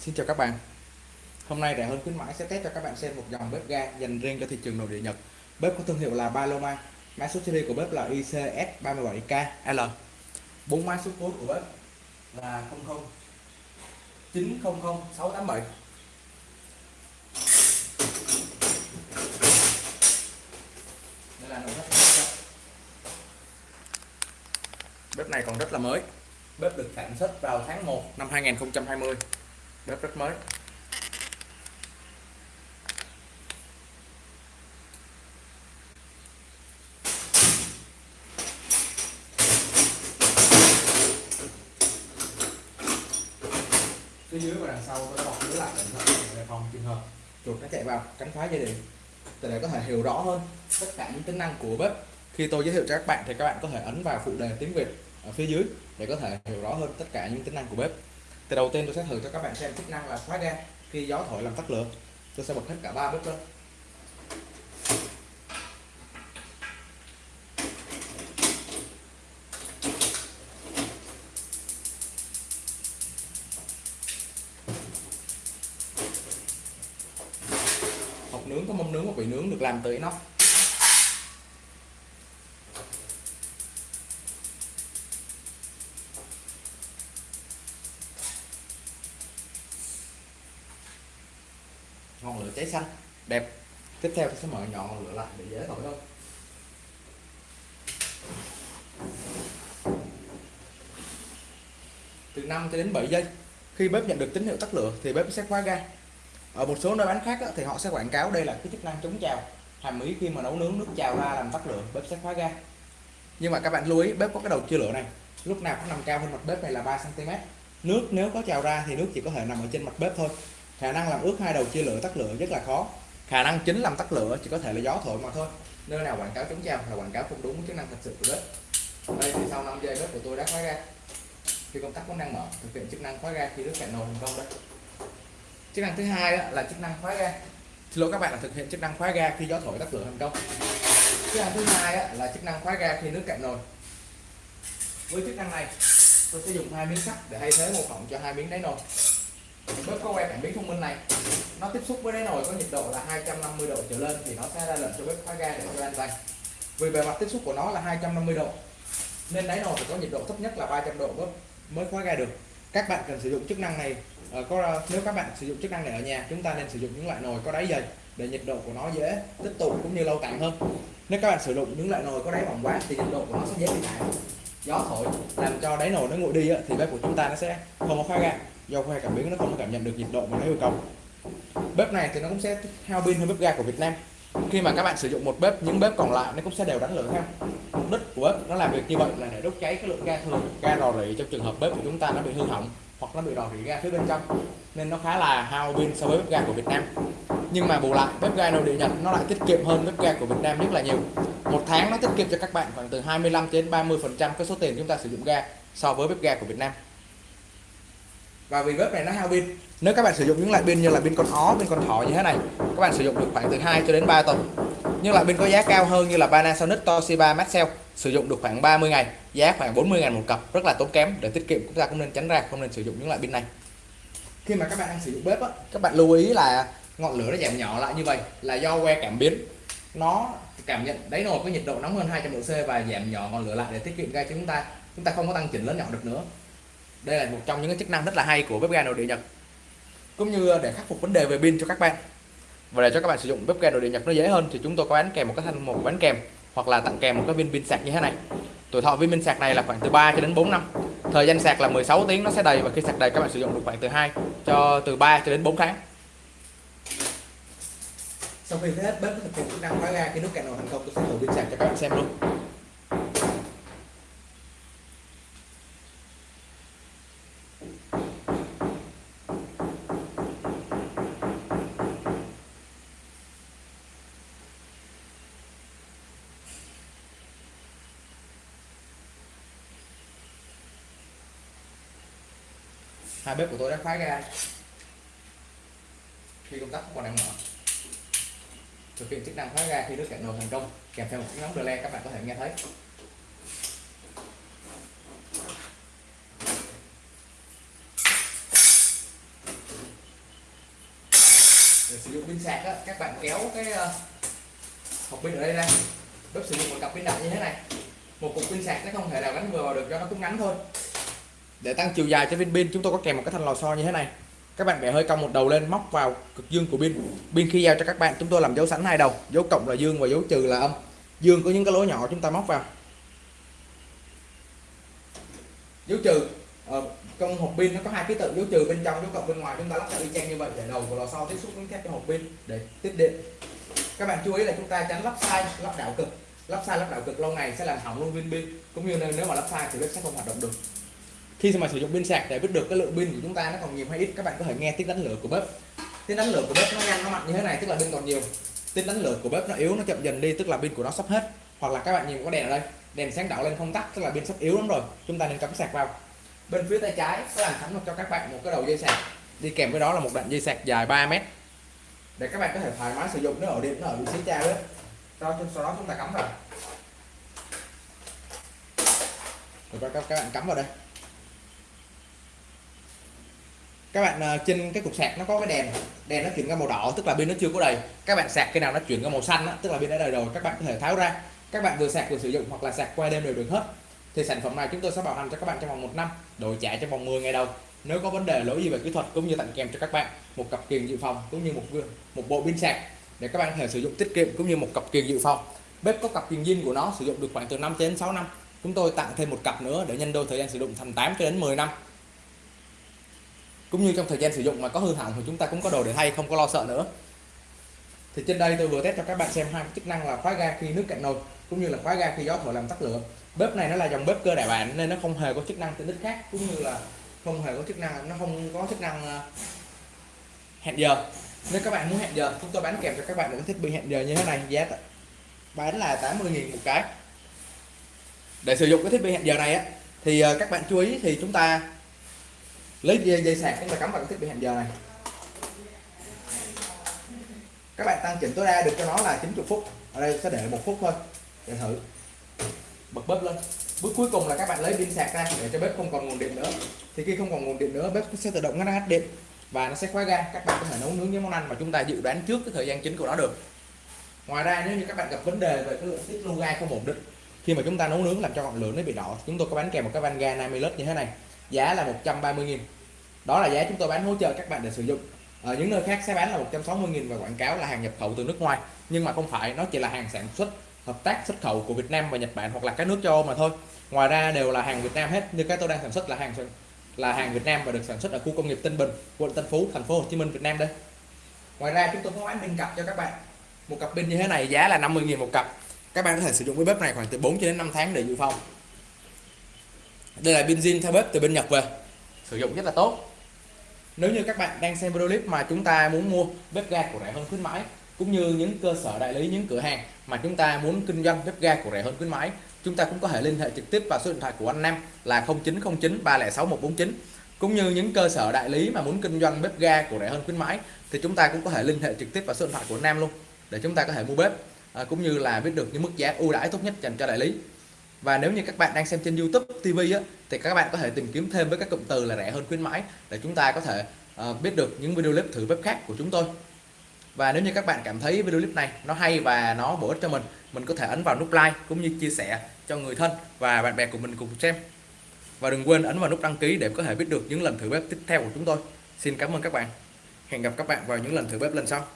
Xin chào các bạn. Hôm nay rẻ hơn khuyến mãi sẽ test cho các bạn xem một dòng bếp ga dành riêng cho thị trường nội địa Nhật. Bếp có thương hiệu là Paloma. Mã số series của bếp là ICS37KL bốn mã số code của bếp là 00 900 687 Đây là nội thất bếp. Bếp này còn rất là mới. Bếp được sản xuất vào tháng 1 năm 2020 Bếp rất mới. Phía dưới và đằng sau đã bọc lưới lại để phòng trường hợp. Chuột nó chạy vào cắn phá dây điện để có thể hiểu rõ hơn tất cả những tính năng của bếp. Khi tôi giới thiệu cho các bạn thì các bạn có thể ấn vào phụ đề tiếng Việt ở phía dưới để có thể hiểu rõ hơn tất cả những tính năng của bếp thì đầu tiên tôi sẽ thử cho các bạn xem chức năng là khóa ga khi gió thổi làm tắt lửa, tôi sẽ bật hết cả ba bếp lên. Hộp nướng có mâm nướng và bị nướng được làm từ inox. Ngọn lửa cháy xanh. Đẹp. Tiếp theo tôi sẽ mở nhỏ ngọn lửa lại để dễ thổi hơn từ 5 cho đến 7 giây, khi bếp nhận được tín hiệu tắt lửa thì bếp sẽ khóa ga. Ở một số nơi bán khác thì họ sẽ quảng cáo đây là cái chức năng chống trào. Hàm ý khi mà nấu nướng nước trào ra làm tắt lửa, bếp sẽ khóa ga. Nhưng mà các bạn lưu ý, bếp có cái đầu chia lửa này. Lúc nào cũng nằm cao hơn mặt bếp này là 3 cm nước nếu có trào ra thì nước chỉ có thể nằm ở trên mặt bếp thôi khả năng làm ướt hai đầu chia lửa tắt lửa rất là khó. Khả năng chính làm tắt lửa chỉ có thể là gió thổi mà thôi. Nơi nào quảng cáo chống trào là quảng cáo không đúng chức năng thật sự của bếp. Đây thì sau 5 giây bếp của tôi đã khóa ga. Khi công tắc vẫn đang mở, thực hiện chức năng khóa ga khi nước cạn nồi thành công đấy chức năng thứ hai là chức năng khóa ga. Xin lỗi các bạn là thực hiện chức năng khóa ga khi gió thổi tắt lửa thành công. Chức năng thứ hai là chức năng khóa ga khi nước cạn nồi. Với chức năng này, tôi sẽ dùng hai miếng sắt để thay thế một phỏng cho hai miếng đáy nồi bếp có que cảm biến thông minh này, nó tiếp xúc với đáy nồi có nhiệt độ là 250 độ trở lên thì nó sẽ ra lệnh cho bếp khóa ga để cho an toàn vì bề mặt tiếp xúc của nó là 250 độ, nên đáy nồi phải có nhiệt độ thấp nhất là 300 độ bếp mới khóa ga được. Các bạn cần sử dụng chức năng này ờ, có nếu các bạn sử dụng chức năng này ở nhà, chúng ta nên sử dụng những loại nồi có đáy dày để nhiệt độ của nó dễ tích tụ cũng như lâu tàn hơn. Nếu các bạn sử dụng những loại nồi có đáy mỏng quá thì nhiệt độ của nó sẽ dễ bị tản gió thổi làm cho đáy nồi nó nguội đi thì bếp của chúng ta nó sẽ không có khóa ga do que cảm biến nó không cảm nhận được nhiệt độ mà nó yêu cầu. Bếp này thì nó cũng sẽ hao pin hơn bếp ga của Việt Nam. Khi mà các bạn sử dụng một bếp, những bếp còn lại nó cũng sẽ đều đánh lửa theo mục đích của bếp nó làm việc như vậy là để đốt cháy cái lượng ga thừa ga rò rỉ trong trường hợp bếp của chúng ta nó bị hư hỏng hoặc nó bị rò rỉ ga phía bên trong, nên nó khá là hao pin so với bếp ga của Việt Nam. Nhưng mà bù lại, bếp ga nội địa Nhật nó lại tiết kiệm hơn bếp ga của Việt Nam rất là nhiều. Một tháng nó tiết kiệm cho các bạn khoảng từ 25 đến 30 phần trăm cái số tiền chúng ta sử dụng ga so với bếp ga của Việt Nam và vì bếp này nó hao pin nếu các bạn sử dụng những loại pin như là pin con ó pin con thỏ như thế này các bạn sử dụng được khoảng từ 2 cho đến 3 tuần. Nhưng loại pin có giá cao hơn như là Panasonic Toshiba Maxell sử dụng được khoảng 30 ngày giá khoảng 40 ngàn một cặp rất là tốn kém. Để tiết kiệm chúng ta cũng nên tránh ra không nên sử dụng những loại pin này. Khi mà các bạn đang sử dụng bếp á, các bạn lưu ý là ngọn lửa nó giảm nhỏ lại như vậy là do que cảm biến. Nó cảm nhận đáy nồi có nhiệt độ nóng hơn 200 độ C và giảm nhỏ ngọn lửa lại để tiết kiệm ga cho chúng ta. Chúng ta không có tăng chỉnh lớn nhỏ được nữa đây là một trong những cái chức năng rất là hay của bếp ga nội địa Nhật, cũng như để khắc phục vấn đề về pin cho các bạn. Và để cho các bạn sử dụng bếp ga nội địa Nhật nó dễ hơn thì chúng tôi có bán kèm một cái thanh một bán kèm, hoặc là tặng kèm một cái viên pin sạc như thế này. Tuổi thọ viên pin sạc này là khoảng từ 3 cho đến 4 năm. Thời gian sạc là 16 tiếng nó sẽ đầy, và khi sạc đầy các bạn sử dụng được khoảng từ 2 cho từ 3 cho đến 4 tháng. Sau khi hết bếp thực hiện chức năng khóa ga, khi nút cạn nồi thành công, tôi sẽ thử pin sạc cho các bạn xem luôn. Hai bếp của tôi đã khóa ra. Khi công tắc còn đang mở thực hiện chức năng khóa ra khi nước cạn nồi thành công kèm theo một tiếng nóng le các bạn có thể nghe thấy. Để sử dụng pin sạc á, các bạn kéo cái ờ, hộp pin ở đây ra. Bếp sử dụng một cặp pin đặt như thế này. Một cục pin sạc nó không thể nào gắn vừa vào được cho nó cũng ngắn thôi để tăng chiều dài cho viên pin, chúng tôi có kèm một cái thanh lò xo như thế này. Các bạn bẻ hơi cong một đầu lên, móc vào cực dương của pin. Pin khi giao cho các bạn, chúng tôi làm dấu sẵn hai đầu, dấu cộng là dương và dấu trừ là âm. Dương có những cái lỗ nhỏ chúng ta móc vào. Dấu trừ ở trong hộp pin nó có hai ký tự dấu trừ bên trong, dấu cộng bên ngoài, chúng ta lắp lại y chang như vậy để đầu của lò xo tiếp xúc với thép cho hộp pin để tiếp điện. Các bạn chú ý là chúng ta tránh lắp sai, lắp đảo cực. Lắp sai, lắp đảo cực lâu ngày sẽ làm hỏng luôn viên pin. Cũng như nếu mà lắp sai thì bếp sẽ không hoạt động được khi mà sử dụng pin sạc để biết được cái lượng pin của chúng ta nó còn nhiều hay ít các bạn có thể nghe tiếng đánh lửa của bếp. Tiếng đánh lửa của bếp nó nhanh nó mạnh như thế này tức là pin còn nhiều. Tiếng đánh lửa của bếp nó yếu nó chậm dần đi tức là pin của nó sắp hết. Hoặc là các bạn nhìn có đèn ở đây đèn sáng đỏ lên không tắt tức là pin sắp yếu lắm rồi chúng ta nên cắm sạc vào. Bên phía tay trái có làm sẵn cho các bạn một cái đầu dây sạc. Đi kèm với đó là một đoạn dây sạc dài 3 mét. Để các bạn có thể thoải mái sử dụng nó ở điện nó ở vị trí cha đó. Sau đó chúng ta cắm vào. Rồi các, các bạn cắm vào đây các bạn ờ, trên cái cục sạc nó có cái đèn. Đèn nó chuyển ra màu đỏ tức là pin nó chưa có đầy. Các bạn sạc cái nào nó chuyển ra màu xanh đó, tức là pin đã đầy rồi các bạn có thể tháo ra. Các bạn vừa sạc vừa sử dụng hoặc là sạc qua đêm đều được hết. Thì sản phẩm này chúng tôi sẽ bảo hành cho các bạn trong vòng một năm đổi trả trong vòng 10 ngày đầu. Nếu có vấn đề lỗi gì về kỹ thuật cũng như tặng kèm cho các bạn một cặp kiềng dự phòng cũng như một một bộ pin sạc để các bạn có thể sử dụng tiết kiệm cũng như một cặp kiềng dự phòng. Bếp có cặp kiềng zin của nó sử dụng được khoảng từ 5 đến 6 năm. Chúng tôi tặng thêm một cặp nữa để nhân đôi thời gian sử dụng thành 8 cho đến 10 năm cũng như trong thời gian sử dụng mà có hư hỏng thì chúng ta cũng có đồ để thay, không có lo sợ nữa. Thì trên đây tôi vừa test cho các bạn xem hai chức năng là khóa ga khi nước cạn nồi, cũng như là khóa ga khi gió thổi làm tắt lửa. Bếp này nó là dòng bếp cơ đại bản nên nó không hề có chức năng tiện ích khác, cũng như là không hề có chức năng, nó không có chức năng ờ, hẹn giờ. Nếu các bạn muốn hẹn giờ, chúng tôi bán kèm cho các bạn những thiết bị hẹn giờ như thế này, giá bán là 80.000 một cái. Để sử dụng cái thiết bị hẹn giờ này á, thì ờ, các bạn chú ý thì chúng ta lấy dây, dây sạc chúng ta cắm vào cái thiết bị hẹn giờ này. Các bạn tăng chỉnh tối đa được cho nó là 90 phút. Ở đây sẽ để một phút thôi để thử. Bật bếp lên. Bước cuối cùng là các bạn lấy pin sạc ra để cho bếp không còn nguồn điện nữa. Thì khi không còn nguồn điện nữa bếp sẽ tự động ngắt hết điện và nó sẽ khóa ga. Các bạn có thể nấu nướng những món ăn mà chúng ta dự đoán trước cái thời gian chính của nó được. Ngoài ra nếu như các bạn gặp vấn đề về cái lượng tiết lưu ga không ổn định khi mà chúng ta nấu nướng làm cho ngọn lửa nó bị đỏ chúng tôi có bán kèm một cái van ga 50 lít như thế này giá là 130.000 đó là giá chúng tôi bán hỗ trợ các bạn để sử dụng. Ở những nơi khác sẽ bán là 160.000 và quảng cáo là hàng nhập khẩu từ nước ngoài. Nhưng mà không phải, nó chỉ là hàng sản xuất, hợp tác xuất khẩu của Việt Nam và Nhật Bản hoặc là các nước châu Âu mà thôi. Ngoài ra đều là hàng Việt Nam hết, như cái tôi đang sản xuất là hàng là hàng Việt Nam và được sản xuất ở khu công nghiệp Tân Bình, quận Tân Phú, thành phố Hồ Chí Minh, Việt Nam đây. Ngoài ra chúng tôi có bán pin cặp cho các bạn. Một cặp pin như thế này giá là 50.000 một cặp. Các bạn có thể sử dụng cái bếp này khoảng từ 4 cho đến 5 tháng để dự phòng đây là pin zin theo bếp từ bên Nhật về. Sử dụng rất là tốt. Nếu như các bạn đang xem video clip mà chúng ta muốn mua bếp ga của rẻ hơn khuyến mãi cũng như những cơ sở đại lý những cửa hàng mà chúng ta muốn kinh doanh bếp ga của rẻ hơn khuyến mãi chúng ta cũng có thể liên hệ trực tiếp vào số điện thoại của anh Nam là 0909 306 149 cũng như những cơ sở đại lý mà muốn kinh doanh bếp ga của rẻ hơn khuyến mãi thì chúng ta cũng có thể liên hệ trực tiếp vào số điện thoại của Nam luôn để chúng ta có thể mua bếp à, cũng như là biết được những mức giá ưu đãi tốt nhất dành cho đại lý và nếu như các bạn đang xem trên YouTube TV á, thì các bạn có thể tìm kiếm thêm với các cụm từ là rẻ hơn khuyến mãi để chúng ta có thể uh, biết được những video clip thử bếp khác của chúng tôi. Và nếu như các bạn cảm thấy video clip này nó hay và nó bổ ích cho mình mình có thể ấn vào nút like cũng như chia sẻ cho người thân và bạn bè của mình cùng xem. Và đừng quên ấn vào nút đăng ký để có thể biết được những lần thử bếp tiếp theo của chúng tôi. Xin cảm ơn các bạn. Hẹn gặp các bạn vào những lần thử bếp lần sau.